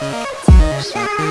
Shine.